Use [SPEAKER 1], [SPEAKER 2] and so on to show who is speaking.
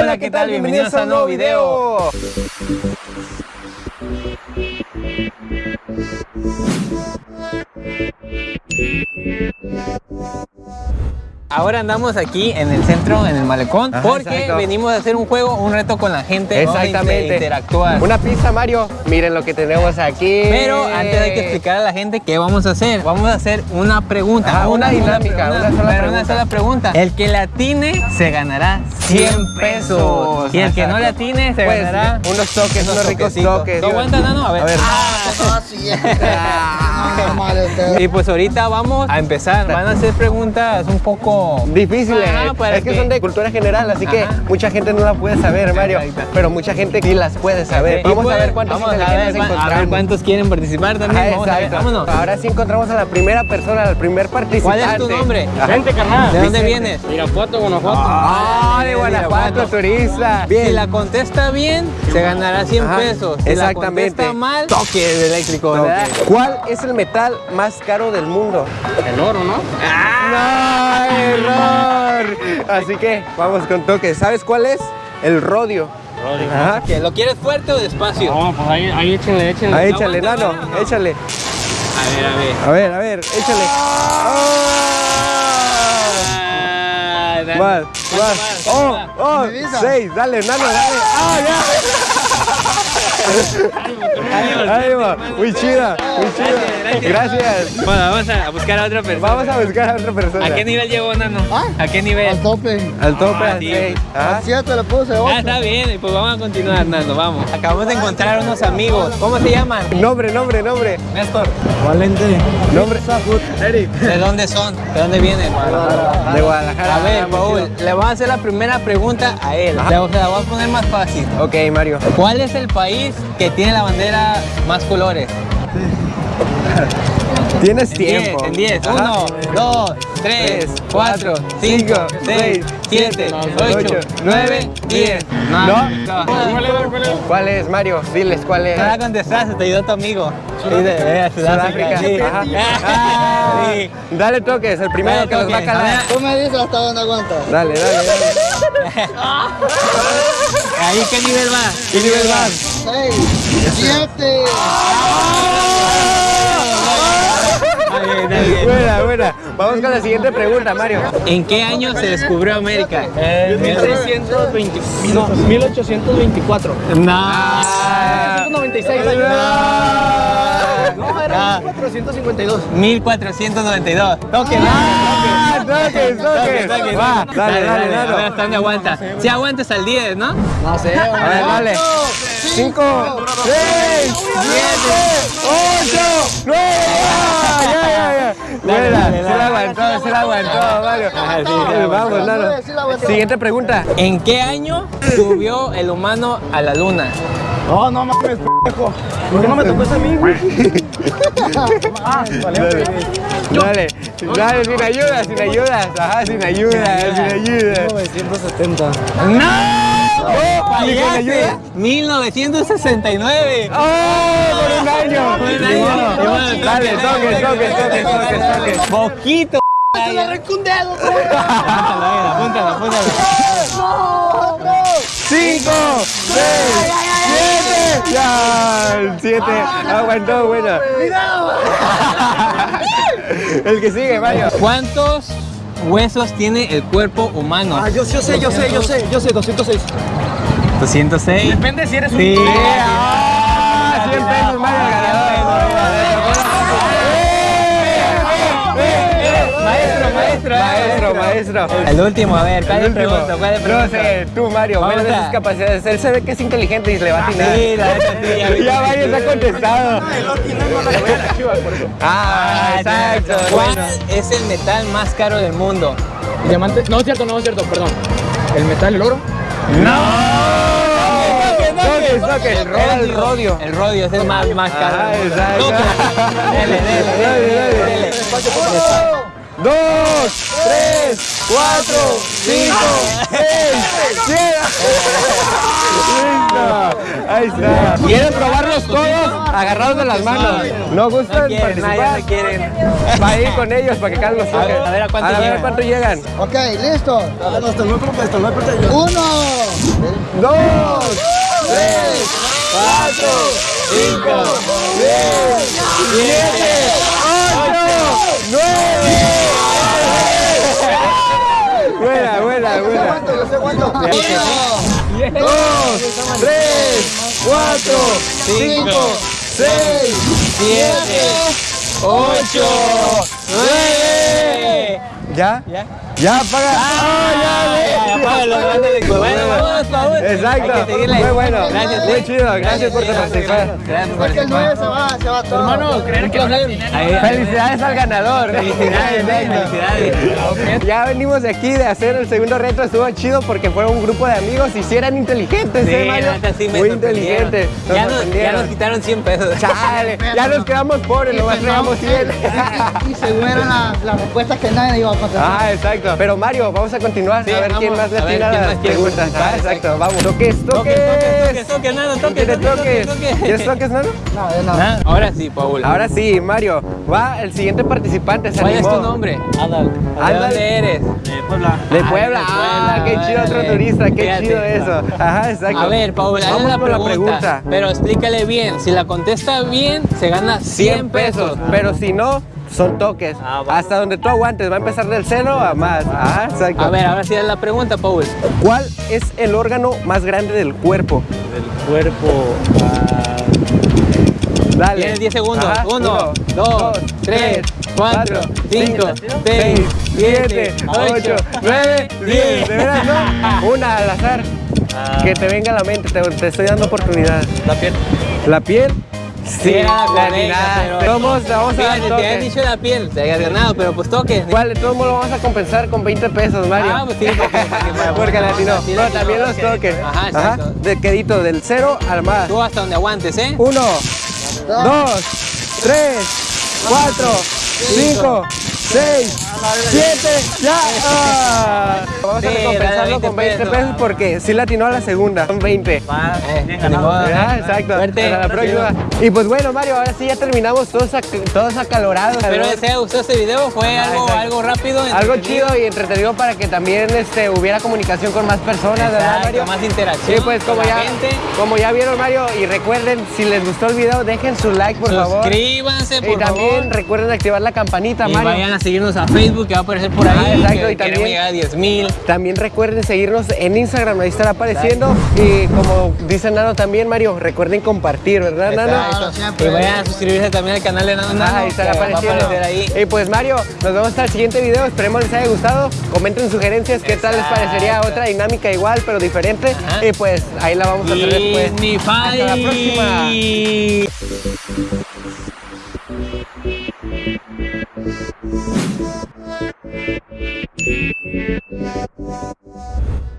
[SPEAKER 1] Hola, ¿qué tal? Bienvenidos a un nuevo video. Ahora andamos aquí en el centro, en el malecón,
[SPEAKER 2] Ajá,
[SPEAKER 1] porque
[SPEAKER 2] exacto.
[SPEAKER 1] venimos a hacer un juego, un reto con la gente.
[SPEAKER 2] Exactamente.
[SPEAKER 1] interactuar.
[SPEAKER 2] Una pizza, Mario. Miren lo que tenemos aquí.
[SPEAKER 1] Pero antes hay que explicar a la gente qué vamos a hacer. Vamos a hacer una pregunta.
[SPEAKER 2] Ajá, una dinámica, una sola pregunta.
[SPEAKER 1] una sola pregunta. El que la atine se ganará 100 pesos. Y el que no la atine se
[SPEAKER 2] Pues,
[SPEAKER 1] ganará
[SPEAKER 2] unos toques, unos ricos toques.
[SPEAKER 1] ¿Tú aguantas, Nano? A ver.
[SPEAKER 2] A ver.
[SPEAKER 1] Ah. Y pues ahorita vamos a empezar. Van a hacer preguntas un poco
[SPEAKER 2] Difíciles.
[SPEAKER 1] Ajá, para
[SPEAKER 2] es que, son de cultura general, así que mucha gente no la puede saber, Mario. Pero mucha gente sí las puede saber.
[SPEAKER 1] Y
[SPEAKER 2] Vamos
[SPEAKER 1] pues,
[SPEAKER 2] a ver cuántos
[SPEAKER 1] vamos a ver, a cuántos quieren participar también.
[SPEAKER 2] Ajá,
[SPEAKER 1] Vamos a ver,
[SPEAKER 2] exacto.
[SPEAKER 1] vámonos.
[SPEAKER 2] Ahora sí encontramos a la primera persona, al primer participante.
[SPEAKER 1] ¿Cuál es tu nombre?
[SPEAKER 2] Ajá.
[SPEAKER 1] Vente, carnal. ¿De dónde vienes?
[SPEAKER 3] Irapuato, Guanajuato.
[SPEAKER 2] Ah, de Guanajuato, turista.
[SPEAKER 1] Si la contesta bien, se ganará 100
[SPEAKER 2] Ajá,
[SPEAKER 1] pesos. Si
[SPEAKER 2] exactamente.
[SPEAKER 1] la contesta mal, toque eléctrico, ¿verdad?
[SPEAKER 2] ¿Cuál es el metal más caro del mundo?
[SPEAKER 3] El oro, ¿no?
[SPEAKER 2] ¡No! ¡Error! Así que vamos con toques. ¿Sabes cuál es? El rodio. Ajá.
[SPEAKER 1] ¿Qué, ¿Lo quieres fuerte o despacio?
[SPEAKER 3] No, pues ahí, ahí échenle, échenle.
[SPEAKER 2] Ahí échale,
[SPEAKER 1] aguanta,
[SPEAKER 2] nano,
[SPEAKER 1] aguanta.
[SPEAKER 2] échale.
[SPEAKER 1] A ver, a ver.
[SPEAKER 2] A ver, a ver, échale.
[SPEAKER 1] Ah.
[SPEAKER 2] Oh,
[SPEAKER 1] ¿Cuánto
[SPEAKER 2] oh, seis, dale, nano, dale. ¡Ah, ya! Va, muy chida, muy chida.
[SPEAKER 1] Gracias,
[SPEAKER 2] Gracias.
[SPEAKER 1] Bueno, vamos a buscar a otra persona.
[SPEAKER 2] Vamos a buscar a otra persona.
[SPEAKER 1] ¿A qué nivel llegó, Nano?
[SPEAKER 4] ¿Ah?
[SPEAKER 1] ¿A qué nivel?
[SPEAKER 4] Al tope.
[SPEAKER 2] Al tope,
[SPEAKER 1] Ah, sí.
[SPEAKER 4] Al 7 le puse
[SPEAKER 1] Ah,
[SPEAKER 4] 8.
[SPEAKER 1] está bien, y pues vamos a continuar, Nando, vamos. Acabamos de encontrar unos amigos. ¿Cómo se llaman?
[SPEAKER 2] Nombre, nombre, nombre.
[SPEAKER 1] Néstor.
[SPEAKER 4] Valente.
[SPEAKER 2] Nombre. Eric.
[SPEAKER 1] ¿De dónde son? ¿De dónde vienen?
[SPEAKER 2] De Guadalajara.
[SPEAKER 1] A ver, Paul, le voy a hacer la primera pregunta a él.
[SPEAKER 2] Ajá.
[SPEAKER 1] Le voy- se la voy a poner más fácil.
[SPEAKER 2] Ok, Mario.
[SPEAKER 1] ¿Cuál es el país que tiene la bandera más colores?
[SPEAKER 2] Tienes
[SPEAKER 1] En
[SPEAKER 2] tiempo.
[SPEAKER 1] 10, en 10.
[SPEAKER 2] Ajá.
[SPEAKER 1] 1, 2, 3, 4, 5, 6, 7, 8, 9, 10.
[SPEAKER 2] ¿No?
[SPEAKER 1] No.
[SPEAKER 2] ¿Cuál es, Mario? Diles cuál es.
[SPEAKER 1] La contestaste, te ayudó tu amigo. Dice, eh, Sudáfrica. Sí.
[SPEAKER 2] Ajá.
[SPEAKER 1] Ah, sí.
[SPEAKER 2] Dale toques, el primero
[SPEAKER 1] Dale
[SPEAKER 2] que nos va a calar.
[SPEAKER 4] Tú me dices hasta dónde aguantas.
[SPEAKER 2] Dale, dale, dale.
[SPEAKER 1] Ahí, ¿qué nivel va?
[SPEAKER 2] ¿Qué nivel vas?
[SPEAKER 4] 6, 7.
[SPEAKER 1] Está bien, está bien.
[SPEAKER 2] Buena. Vamos con la siguiente pregunta, Mario.
[SPEAKER 1] ¿En qué año se descubrió América?
[SPEAKER 3] 1620, no, 1824.
[SPEAKER 1] No.
[SPEAKER 2] Ah,
[SPEAKER 3] 196
[SPEAKER 2] no.
[SPEAKER 3] Era 1452.
[SPEAKER 1] 1492. Toque,
[SPEAKER 2] Ah, toques, toques.
[SPEAKER 1] toque.
[SPEAKER 2] Va, dale, dale,
[SPEAKER 1] A ver
[SPEAKER 2] dale.
[SPEAKER 1] hasta dónde aguanta. Si aguantas al 10, ¿no?
[SPEAKER 3] No sé,
[SPEAKER 2] A ver, dale. 5, 6, 7, Buena,
[SPEAKER 1] dale,
[SPEAKER 2] se la aguantó, se la aguantó, Mario.
[SPEAKER 1] Ah, sí,
[SPEAKER 2] Vamos, Nano.
[SPEAKER 4] Sí la aguantó.
[SPEAKER 2] Siguiente pregunta.
[SPEAKER 1] ¿En qué año subió el humano a la luna?
[SPEAKER 3] No, no mames, pendejo. ¿Por qué no me tocó ese a mí, güey? Ah, vale.
[SPEAKER 2] Dale, dale, sin ayuda, sin ayuda. Ajá, sin ayuda, sin ayuda.
[SPEAKER 3] 970.
[SPEAKER 1] ¡No!
[SPEAKER 2] ni con ayuda.
[SPEAKER 1] 1969.
[SPEAKER 2] ¡Oh! Por un año.
[SPEAKER 1] Por un
[SPEAKER 2] Ni
[SPEAKER 1] año.
[SPEAKER 2] Dale,
[SPEAKER 1] toque,
[SPEAKER 2] toques, toques, toques, toques.
[SPEAKER 1] Poquito.
[SPEAKER 4] Se le arrancó un dedo.
[SPEAKER 1] Apúntalo, apúntalo, apúntalo.
[SPEAKER 2] 5, 6, 7. Ya, el 7. Aguantó, buena. El que sigue, Mario.
[SPEAKER 1] ¿Cuántos huesos tiene el cuerpo humano?
[SPEAKER 3] Ah, yo, yo sé, yo sé, yo sé, yo sé, 206.
[SPEAKER 1] 206.
[SPEAKER 3] Depende si eres un...
[SPEAKER 1] Sí. Maestro, maestro.
[SPEAKER 2] Maestro.
[SPEAKER 1] El último, a ver, ¿cuál es pregunta? ¿Cuál es
[SPEAKER 2] No
[SPEAKER 1] pregunta?
[SPEAKER 2] sé, tú, Mario,
[SPEAKER 1] Vamos
[SPEAKER 2] ¿cuáles de
[SPEAKER 1] a-
[SPEAKER 2] sus capacidades? Él se ve que es inteligente y le va a atinar.
[SPEAKER 1] Sí, la neta, sí, ya
[SPEAKER 2] se ha contestado. Ah, exacto.
[SPEAKER 1] ¿Cuál es el metal más caro del mundo?
[SPEAKER 3] Diamante. No es cierto, no es cierto, perdón. El metal, el oro.
[SPEAKER 2] Era el rodio.
[SPEAKER 1] El rodio es el más, más caro.
[SPEAKER 2] Ah, exacto.
[SPEAKER 1] Dele, dele, dele, dele.
[SPEAKER 2] Dos, tres, cuatro, cinco, seis, siete. Listo. Ahí está. ¿Quieren probarlos todos? Agarrados de las manos. ¿No gustan
[SPEAKER 1] No quieren, nadie
[SPEAKER 2] participar?
[SPEAKER 1] no quieren.
[SPEAKER 2] Va a ir con ellos para que Carlos
[SPEAKER 1] ver, a ver a cuánto
[SPEAKER 2] a ver
[SPEAKER 1] llegan.
[SPEAKER 2] a cuánto llegan.
[SPEAKER 4] Ok, listo.
[SPEAKER 3] Hasta el 9, hasta el 9,
[SPEAKER 4] Uno,
[SPEAKER 2] dos, tres, cuatro, cinco, seis, siete, ocho, nueve.
[SPEAKER 3] 1,
[SPEAKER 2] 2, 3, 4, 5, 6, 7, 8, 9. ¿Ya?
[SPEAKER 1] ¿Ya?
[SPEAKER 2] ¿Ya apaga? ¡Ah, ya!
[SPEAKER 1] apágalo, ándale. Pues bueno, vamos, Paul.
[SPEAKER 2] Exacto.
[SPEAKER 1] Hay que seguirle.
[SPEAKER 2] Muy bueno.
[SPEAKER 1] Gracias,
[SPEAKER 2] Muy chido. Gracias por participar.
[SPEAKER 1] Gracias por
[SPEAKER 4] Es que el
[SPEAKER 1] participar.
[SPEAKER 4] 9 se va, se va todo.
[SPEAKER 3] Hermano, creer que
[SPEAKER 2] Felicidades al ganador.
[SPEAKER 1] Felicidades, felicidades.
[SPEAKER 2] Ya venimos de aquí de hacer el segundo reto, estuvo chido porque fueron un grupo de amigos y si eran inteligentes,
[SPEAKER 1] Sí,
[SPEAKER 2] ¿eh, Mario?
[SPEAKER 1] sí me
[SPEAKER 2] Muy inteligentes. Nos
[SPEAKER 1] Ya nos, ya nos quitaron 100 pesos.
[SPEAKER 2] Chale, ya nos quedamos pobres, nomás traíamos 100.
[SPEAKER 4] Y según eran las, respuestas que nadie iba a contestar.
[SPEAKER 2] Ah, exacto. Pero Mario, vamos a continuar
[SPEAKER 1] Sí,
[SPEAKER 2] a ver
[SPEAKER 1] vamos,
[SPEAKER 2] quién más le atina las preguntas. Ah, exacto. Vamos. Toques, toques.
[SPEAKER 1] Toques, toques, toques, nada, toques,
[SPEAKER 2] ¿Quiere
[SPEAKER 1] toques,
[SPEAKER 2] toques? ¿Quieres toques, Nano?
[SPEAKER 4] No, yo no.
[SPEAKER 1] Ah, Ahora sí, Paul.
[SPEAKER 2] Ahora sí, Mario. Va el siguiente participante. Se
[SPEAKER 1] ¿Cuál es tu nombre? Adal. ¿De dónde eres?
[SPEAKER 3] De Puebla.
[SPEAKER 2] De
[SPEAKER 1] Ah,
[SPEAKER 2] Puebla. Ah,
[SPEAKER 1] Puebla,
[SPEAKER 2] qué chido otro turista. Qué
[SPEAKER 1] Fíjate.
[SPEAKER 2] chido eso. Ajá, exacto.
[SPEAKER 1] A ver, Paul, hazle pregunta,
[SPEAKER 2] la pregunta.
[SPEAKER 1] Pero explícale bien. Si la contesta bien, se gana
[SPEAKER 2] 100 pesos. Pero si no, son toques.
[SPEAKER 3] Ah, va.
[SPEAKER 2] Hasta donde tú aguantes. Va a empezar del cero a más. Ajá, exacto.
[SPEAKER 1] A ver, ahora sí es la pregunta, Paul.
[SPEAKER 2] ¿Cuál es el órgano más grande del cuerpo?
[SPEAKER 3] Del cuerpo. ah,
[SPEAKER 2] Dale.
[SPEAKER 1] Tienes 10 segundos.
[SPEAKER 2] Ajá,
[SPEAKER 1] 1, 2, 3, 4, 5, 6, 7, 8,
[SPEAKER 2] 9, 10. ¿De veras no? Una al azar.
[SPEAKER 3] Ah.
[SPEAKER 2] Que te venga a la mente. Te, te estoy dando oportunidad.
[SPEAKER 3] la piel.
[SPEAKER 2] ¿La piel? Sí,
[SPEAKER 1] era la
[SPEAKER 2] atinaste.
[SPEAKER 1] pero-
[SPEAKER 2] Vamos, vamos a
[SPEAKER 1] Fíjate, te
[SPEAKER 2] toques.
[SPEAKER 1] dicho la piel, te habías ganado, pero pues toques.
[SPEAKER 2] ¿Cuál? De todos modos lo vamos a compensar con 20 pesos, Mario.
[SPEAKER 1] Ah, pues sí, porque-
[SPEAKER 2] le Pero también los toques.
[SPEAKER 1] Ajá, exacto.
[SPEAKER 2] De quedito, del 0 al más.
[SPEAKER 1] Tú hasta donde aguantes, ¿eh?
[SPEAKER 2] Uno, dos, tres, cuatro, cinco, seis, siete, ya. Ah. Vamos a recompensarlo con
[SPEAKER 1] 20
[SPEAKER 2] 20 pesos
[SPEAKER 1] pesos.
[SPEAKER 2] porque sí latinó a la segunda. Son 20.
[SPEAKER 3] Más.
[SPEAKER 1] Eh.
[SPEAKER 2] Ah, exacto.
[SPEAKER 1] Suerte.
[SPEAKER 2] Hasta la próxima. Y pues bueno, Mario, ahora sí ya terminamos todos, ac- todos acalorados.
[SPEAKER 1] Espero les haya gustado este video, fue
[SPEAKER 2] Ajá,
[SPEAKER 1] algo,
[SPEAKER 2] exacto.
[SPEAKER 1] algo rápido.
[SPEAKER 2] Algo chido y entretenido para que también este, hubiera comunicación con más personas, ¿verdad,
[SPEAKER 1] Exacto,
[SPEAKER 2] Mario?
[SPEAKER 1] más interacción.
[SPEAKER 2] Sí, pues como ya,
[SPEAKER 1] gente.
[SPEAKER 2] como ya vieron, Mario, y recuerden, si les gustó el video, dejen su like, por favor.
[SPEAKER 1] Suscríbanse, por
[SPEAKER 2] Y también
[SPEAKER 1] favor.
[SPEAKER 2] recuerden activar la campanita,
[SPEAKER 1] Y
[SPEAKER 2] Mario.
[SPEAKER 1] vayan a seguirnos a Facebook, que va a aparecer por ahí.
[SPEAKER 2] Ah, exacto,
[SPEAKER 1] que
[SPEAKER 2] y también-
[SPEAKER 1] queremos llegar a 10 mil.
[SPEAKER 2] También recuerden seguirnos en Instagram, ahí estará apareciendo. Y como dice Nano también, Mario, recuerden compartir, ¿verdad, Nano?
[SPEAKER 1] Exacto.
[SPEAKER 4] siempre.
[SPEAKER 1] Y vayan a suscribirse también al canal de Nano Nano.
[SPEAKER 2] Ah, ahí estará
[SPEAKER 1] que va a
[SPEAKER 2] apareciendo.
[SPEAKER 1] ahí.
[SPEAKER 2] Y pues Mario, nos vemos hasta el siguiente video. Esperemos les haya gustado. Comenten sugerencias, qué tal les parecería
[SPEAKER 1] Exacto.
[SPEAKER 2] otra dinámica igual, pero diferente.
[SPEAKER 1] Ajá.
[SPEAKER 2] Y pues ahí la vamos a hacer después. Hasta la próxima. Thank you.